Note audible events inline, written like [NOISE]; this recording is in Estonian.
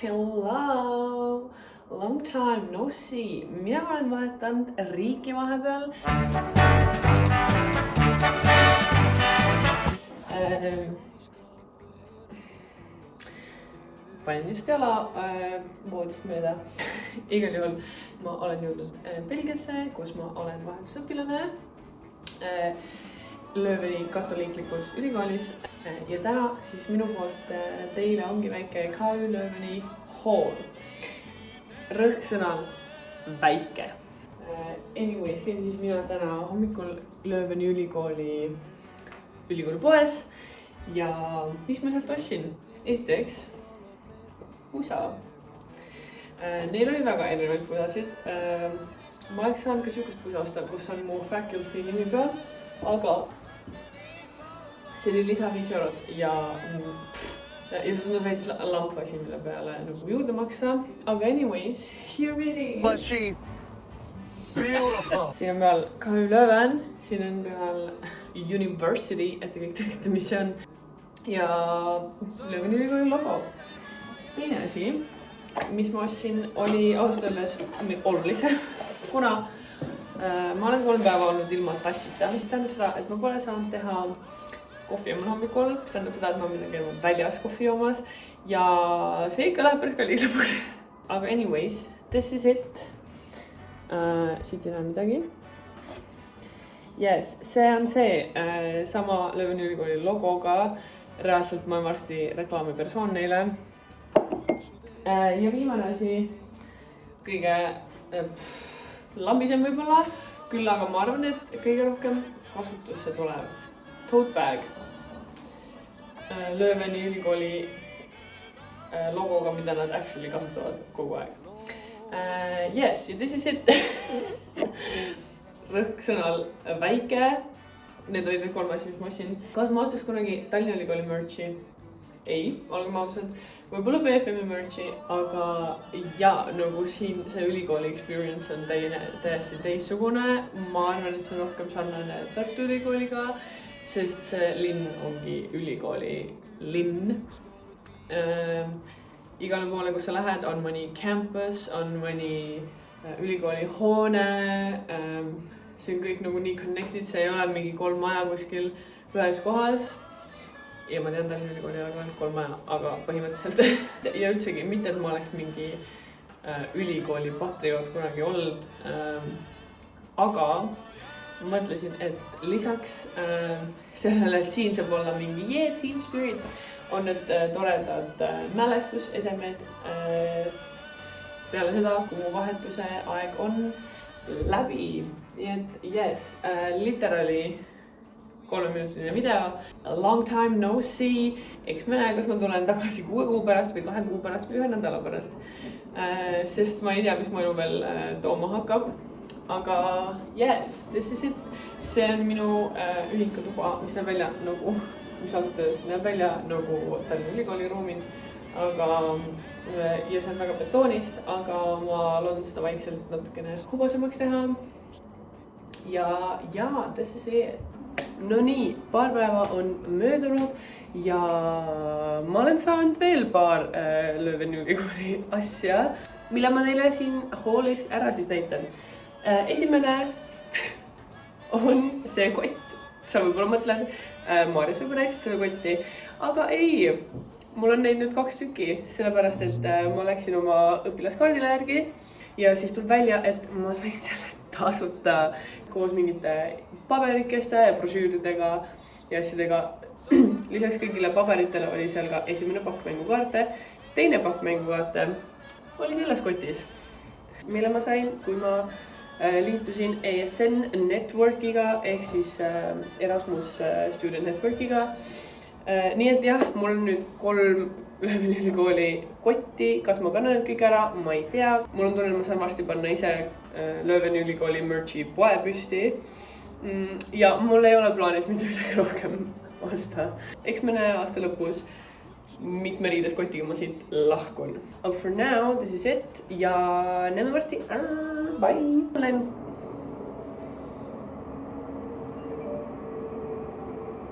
Hello, long time no see. mina olen vahetanud riiki vahepeal ähm, panin just jala äh, voodist mööda. [LAUGHS] igal juhul ma olen jõudnud äh, Belgiasse, kus ma olen vahetusõpilane äh, Lööveni katoliiklikus ülikoolis äh, ja täna siis minu poolt äh, teile ongi väike KÜ Lööveni hool. rõhksõnal väike äh,. Anyways, käisin siis mina täna hommikul Lööveni ülikooli, ülikooli poes ja mis ma sealt ostsin? esiteks pusa. Neil oli väga erinevaid pusasid. ma oleks saanud ka sihukest pusa osta, kus on mu faculty nimi peal, aga see oli lisa viis eurot ja ja siis ma veits lampasin mille peale nagu juurde maksta, aga anyways, here it is. But she's beautiful. [LAUGHS] siin on peal KÜ Leuven, siin on peal University, et te kõik teaksite, mis see on. ja Leuveni ülikooli logo teine asi, mis ma ostsin, oli ausalt öeldes olulisem, kuna äh, ma olen kolm päeva olnud ilma tassita, mis tähendab seda, et ma pole saanud teha kohvi joomal hommikul, mis tähendab seda, et ma pean käima väljas kohvi joomas ja see ikka läheb päris kalliks lõpuks. [LAUGHS] aga anyways, this is it äh,. siit ei näe midagi. Yes, see on see äh, sama Leuven ülikooli logoga. reaalselt ma olen varsti reklaamipersoon neile Äh, ja viimane asi, kõige äh, lambisem võib-olla, küll aga ma arvan, et kõige rohkem kasutusse tulev tote bag. Äh, Lööveni ülikooli logoga, mida nad actually kasutavad kogu aeg. Yes, ja this is it [LAUGHS] rõhksõnal väike. Need olid need kolm asja, mis ma ostsin. kas ma ostaks kunagi Tallinna Ülikooli merch'i? ei, olgem ausad võib-olla BFM-i merch'i, aga ja nagu siin see ülikooli experience on teine, täiesti teistsugune. ma arvan, et see on rohkem sarnane Tartu Ülikooliga, sest see linn ongi ülikooli linn ähm,. igale poole, kus sa lähed, on mõni campus, on mõni äh, ülikooli hoone ähm,. see on kõik nagu nii connected, see ei ole mingi kolm maja kuskil ühes kohas ja ma tean Tallinna Ülikooli ei ole ka ainult kolm maja, aga põhimõtteliselt [LAUGHS] ja üldsegi mitte, et ma oleks mingi äh, ülikooli patrioot kunagi olnud ähm,. aga mõtlesin, et lisaks äh, sellele, et siin saab olla mingi yeah, team spirit, on need äh, toredad äh, mälestusesemed äh, peale seda, kui mu vahetuse aeg on läbi. nii et yes äh,, literally kolmeminutiline video. Long time no see, eks me näe, kas ma tulen tagasi kuue kuu pärast või kahe kuu pärast või ühe nädala pärast. Äh, sest ma ei tea, mis mu elu veel äh, tooma hakkab. Aga yes, this is it. see on minu äh, ühikutuba, mis näeb välja nagu, mis ausalt öeldes näeb välja nagu Tallinna Ülikooli ruumid. aga ja see on väga betoonist, aga ma loodan seda vaikselt natukene hubasemaks teha. ja, ja this is it Nonii, paar päeva on möödunud ja ma olen saanud veel paar äh, Lööveni ülikooli asja, mille ma teile siin hoolis ära siis näitan äh,. Esimene on see kott, sa võib-olla mõtled äh,, Maarjas võib-olla näitasid seda kotti, aga ei, mul on neid nüüd kaks tükki, sellepärast et äh, ma läksin oma õpilaskaardile järgi ja siis tuleb välja, et ma sain selle tasuta koos mingite paberikeste ja brošüüridega ja asjadega. [CLEARS THROAT] lisaks kõigile paberitele oli seal ka esimene pakk mängukaarte, teine pakk mängukaarte oli selles kotis, mille ma sain, kui ma äh, liitusin ESN Networkiga ehk siis äh, Erasmus äh, Student Networkiga. nii et jah, mul on nüüd kolm Lööveni [LAUGHS] ülikooli kotti, kas ma kannan need kõik ära, ma ei tea. mul on tunne, et ma saan varsti panna ise Lööveni ülikooli merch'i poe püsti Mm, ja mul ei ole plaanis mitte midagi [LAUGHS] rohkem osta. eks me näe aasta lõpus, mitme riideskotiga ma siit lahkun. But for now this is it ja näeme varsti. Bye. olen